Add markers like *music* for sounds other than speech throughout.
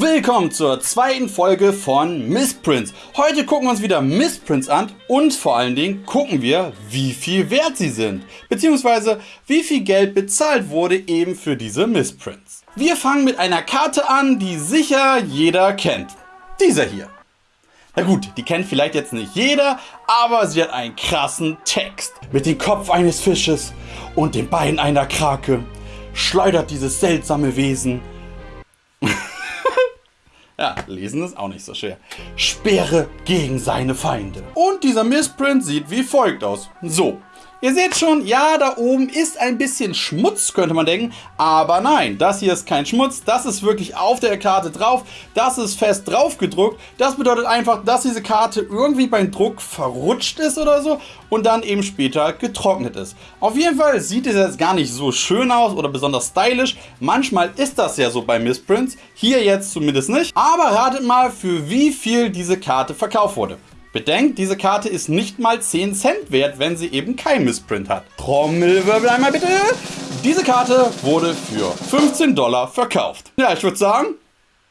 Willkommen zur zweiten Folge von Missprints. Heute gucken wir uns wieder Missprints an und vor allen Dingen gucken wir, wie viel wert sie sind. Beziehungsweise wie viel Geld bezahlt wurde eben für diese Missprints. Wir fangen mit einer Karte an, die sicher jeder kennt. Dieser hier. Na gut, die kennt vielleicht jetzt nicht jeder, aber sie hat einen krassen Text. Mit dem Kopf eines Fisches und den Beinen einer Krake schleudert dieses seltsame Wesen *laughs* ja, lesen ist auch nicht so schwer. Sperre gegen seine Feinde. Und dieser Missprint sieht wie folgt aus. So, Ihr seht schon, ja, da oben ist ein bisschen Schmutz, könnte man denken. Aber nein, das hier ist kein Schmutz. Das ist wirklich auf der Karte drauf. Das ist fest drauf gedruckt. Das bedeutet einfach, dass diese Karte irgendwie beim Druck verrutscht ist oder so und dann eben später getrocknet ist. Auf jeden Fall sieht es jetzt gar nicht so schön aus oder besonders stylisch. Manchmal ist das ja so bei Missprints. Hier jetzt zumindest nicht. Aber ratet mal, für wie viel diese Karte verkauft wurde. Bedenkt, diese Karte ist nicht mal 10 Cent wert, wenn sie eben kein Missprint hat. Trommelwirbel einmal bitte. Diese Karte wurde für 15 Dollar verkauft. Ja, ich würde sagen,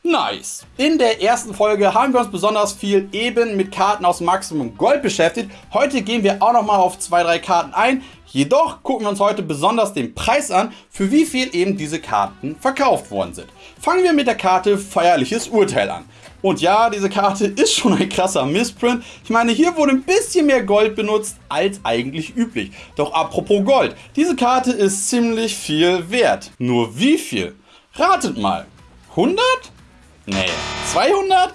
Nice! In der ersten Folge haben wir uns besonders viel eben mit Karten aus Maximum Gold beschäftigt. Heute gehen wir auch nochmal auf zwei, drei Karten ein. Jedoch gucken wir uns heute besonders den Preis an, für wie viel eben diese Karten verkauft worden sind. Fangen wir mit der Karte Feierliches Urteil an. Und ja, diese Karte *laughs* ist schon ein krasser Missprint. Ich meine, hier wurde ein bisschen mehr Gold benutzt als eigentlich üblich. Doch apropos Gold, diese Karte ist ziemlich viel wert. Nur wie viel? Ratet mal. 100? Nee. 200?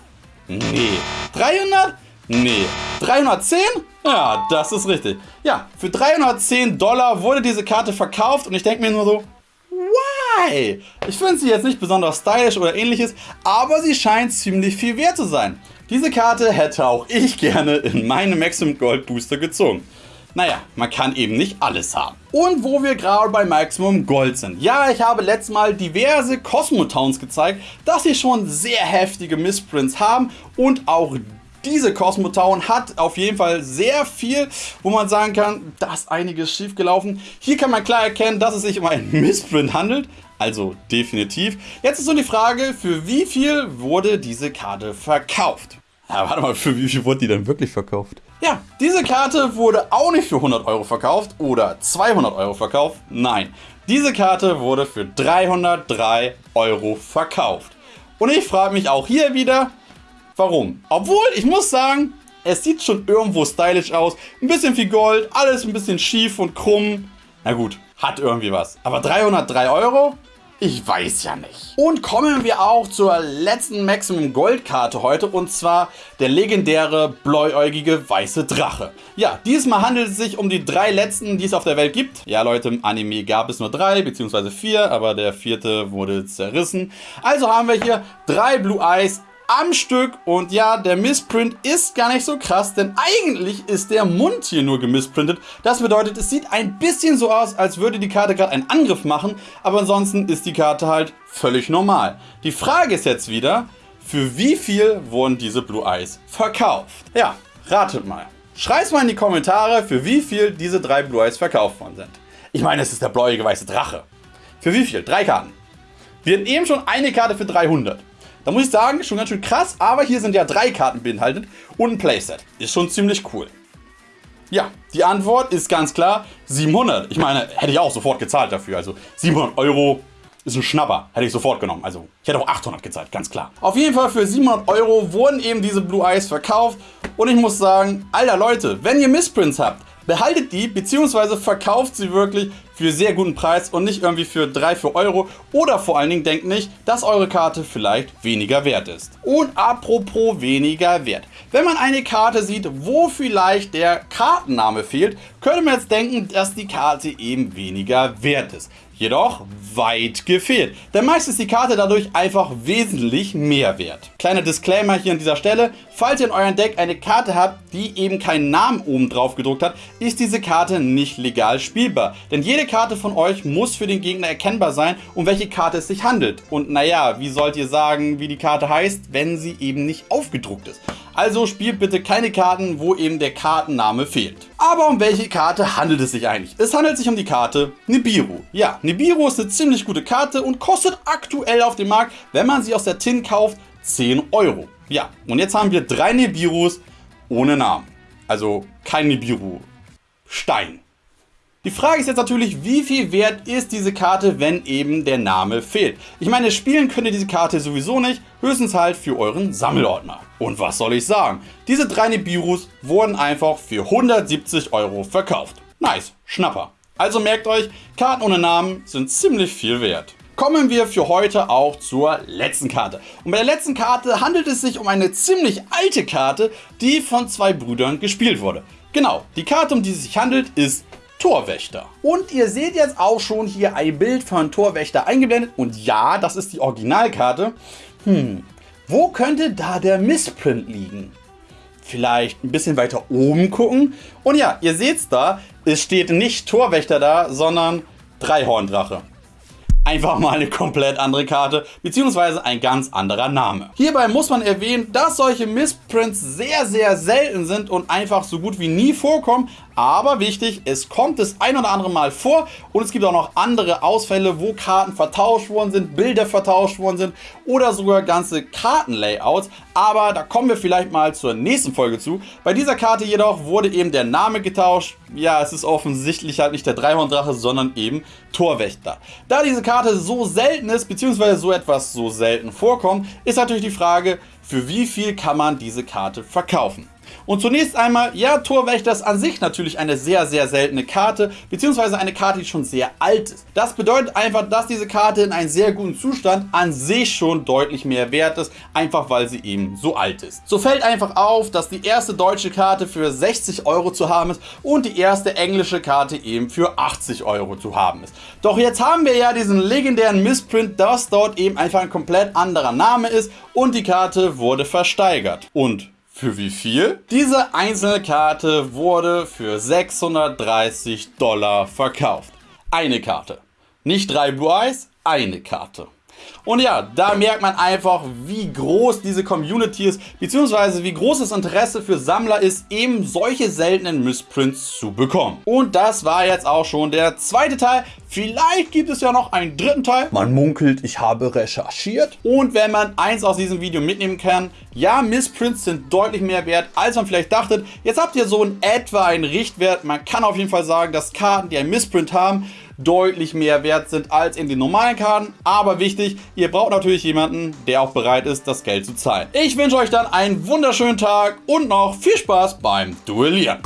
Nee. 300? Nee. 310? Ja, das ist richtig. Ja, für 310 Dollar wurde diese Karte verkauft und ich denke mir nur so, why? Ich finde sie jetzt nicht besonders stylisch oder ähnliches, aber sie scheint ziemlich viel wert zu sein. Diese Karte hätte auch ich gerne in meine Maximum Gold Booster gezogen. Naja, man kann eben nicht alles haben. Und wo wir gerade bei Maximum Gold sind. Ja, ich habe letztes Mal diverse Cosmo Towns gezeigt, dass sie schon sehr heftige Missprints haben und auch diese Cosmo Town hat auf jeden Fall sehr viel, wo man sagen kann, da ist einiges schief gelaufen. Hier kann man klar erkennen, dass es sich um einen *laughs* Missprint handelt. Also definitiv. Jetzt ist so die Frage, für wie viel wurde diese Karte verkauft? Ja, warte mal, für wie viel wurde die denn wirklich verkauft? Ja, diese Karte wurde auch nicht für 100 Euro verkauft oder 200 Euro verkauft. Nein, diese Karte wurde für 303 Euro verkauft. Und ich frage mich auch hier wieder, warum? Obwohl, ich muss sagen, es sieht schon irgendwo stylisch aus. Ein bisschen viel Gold, alles ein bisschen schief und krumm. Na gut, hat irgendwie was. Aber 303 Euro? Ich weiß ja nicht. Und kommen wir auch zur letzten Maximum Gold Karte heute und zwar der legendäre bläuäugige weiße Drache. Ja, diesmal handelt es sich um die drei letzten, die es auf der Welt gibt. Ja Leute, im Anime gab es nur drei bzw. vier, aber der vierte wurde zerrissen. Also haben wir hier drei Blue Eyes am Stück. Und ja, der Missprint ist gar nicht so krass, denn eigentlich ist der Mund hier nur gemisprintet. Das bedeutet, es sieht ein bisschen so aus, als würde die Karte gerade einen Angriff machen, aber ansonsten ist die Karte halt völlig normal. Die Frage ist jetzt wieder, für wie viel wurden diese Blue Eyes verkauft? Ja, ratet mal. Schreibt mal in die Kommentare, für wie viel diese drei Blue Eyes verkauft worden sind. Ich meine, es ist der bläuige weiße Drache. Für wie viel? Drei Karten. Wir hatten eben schon eine Karte für 300. Da muss ich sagen, schon ganz schön krass, aber hier sind ja drei Karten beinhaltet und ein Playset. Ist schon ziemlich cool. Ja, die Antwort ist ganz klar 700. Ich meine, hätte ich auch sofort gezahlt dafür. Also 700 Euro ist ein Schnapper. Hätte ich sofort genommen. Also ich hätte auch 800 gezahlt, ganz klar. Auf jeden Fall für 700 Euro wurden eben diese Blue Eyes verkauft. Und ich muss sagen, alter Leute, wenn ihr Missprints habt, behaltet die bzw. verkauft sie wirklich für sehr guten Preis und nicht irgendwie für 3, 4 Euro. Oder vor allen Dingen denkt nicht, dass eure Karte vielleicht weniger wert ist. Und apropos weniger wert. Wenn man eine Karte sieht, wo vielleicht der Kartenname fehlt, könnte man jetzt denken, dass die Karte eben weniger wert ist jedoch weit gefehlt. Denn meist ist die Karte dadurch einfach wesentlich mehr wert. Kleiner Disclaimer hier an dieser Stelle, falls ihr in eurem Deck eine Karte habt, die eben keinen Namen oben drauf gedruckt hat, ist diese Karte nicht legal spielbar. Denn jede Karte von euch muss für den Gegner erkennbar sein, um welche Karte es sich handelt. Und naja, wie sollt ihr sagen, wie die Karte heißt, wenn sie eben nicht aufgedruckt ist? Also spielt bitte keine Karten, wo eben der Kartenname fehlt. Aber um welche Karte handelt es sich eigentlich? Es handelt sich um die Karte Nibiru. Ja, Nibiru ist eine ziemlich gute Karte und kostet aktuell auf dem Markt, wenn man sie aus der Tin kauft, 10 Euro. Ja, und jetzt haben wir drei Nibirus ohne Namen. Also kein Nibiru. Stein. Die Frage ist jetzt natürlich, wie viel wert ist diese Karte, wenn eben der Name fehlt? Ich meine, spielen könnt ihr diese Karte sowieso nicht, höchstens halt für euren Sammelordner. Und was soll ich sagen? Diese drei Nibirus wurden einfach für 170 Euro verkauft. Nice, Schnapper. Also merkt euch, Karten ohne Namen sind ziemlich viel wert. Kommen wir für heute auch zur letzten Karte. Und bei der letzten Karte handelt es sich um eine ziemlich alte Karte, die von zwei Brüdern gespielt wurde. Genau, die Karte, um die es sich handelt, ist Torwächter. Und ihr seht jetzt auch schon hier ein Bild von Torwächter eingeblendet. Und ja, das ist die Originalkarte. Hm, wo könnte da der Missprint liegen? Vielleicht ein bisschen weiter oben gucken. Und ja, ihr seht's da, es steht nicht Torwächter da, sondern Dreihorndrache einfach mal eine komplett andere Karte bzw. ein ganz anderer Name. Hierbei muss man erwähnen, dass solche Missprints sehr sehr selten sind und einfach so gut wie nie vorkommen, aber wichtig, es kommt das ein oder andere Mal vor und es gibt auch noch andere Ausfälle, wo Karten vertauscht worden sind, Bilder vertauscht worden sind oder sogar ganze Kartenlayouts. Aber da kommen wir vielleicht mal zur nächsten Folge zu. Bei dieser Karte jedoch wurde eben der Name getauscht. Ja, es ist offensichtlich halt nicht der Dreihorndrache, sondern eben Torwächter. Da diese Karte so selten ist, beziehungsweise so etwas so selten vorkommt, ist natürlich die Frage, für wie viel kann man diese Karte verkaufen? Und zunächst einmal, ja, Torwächter ist an sich natürlich eine sehr, sehr seltene Karte, beziehungsweise eine Karte, die schon sehr alt ist. Das bedeutet einfach, dass diese Karte in einem sehr guten Zustand an sich schon deutlich mehr wert ist, einfach weil sie eben so alt ist. So fällt einfach auf, dass die erste deutsche Karte für 60 Euro zu haben ist und die erste englische Karte eben für 80 Euro zu haben ist. Doch jetzt haben wir ja diesen legendären Missprint, dass dort eben einfach ein komplett anderer Name ist und die Karte wurde versteigert. Und für wie viel? Diese einzelne Karte wurde für 630 Dollar verkauft. Eine Karte. Nicht drei Blue Eyes, eine Karte. Und ja, da merkt man einfach, wie groß diese Community ist, beziehungsweise wie groß das Interesse für Sammler ist, eben solche seltenen Missprints zu bekommen. Und das war jetzt auch schon der zweite Teil. Vielleicht gibt es ja noch einen dritten Teil. Man munkelt, ich habe recherchiert. Und wenn man eins aus diesem Video mitnehmen kann, ja, Missprints sind deutlich mehr wert, als man vielleicht dachtet. Jetzt habt ihr so in etwa einen Richtwert. Man kann auf jeden Fall sagen, dass Karten, die einen Missprint haben, deutlich mehr wert sind als in den normalen Karten. Aber wichtig, ihr braucht natürlich jemanden, der auch bereit ist, das Geld zu zahlen. Ich wünsche euch dann einen wunderschönen Tag und noch viel Spaß beim Duellieren.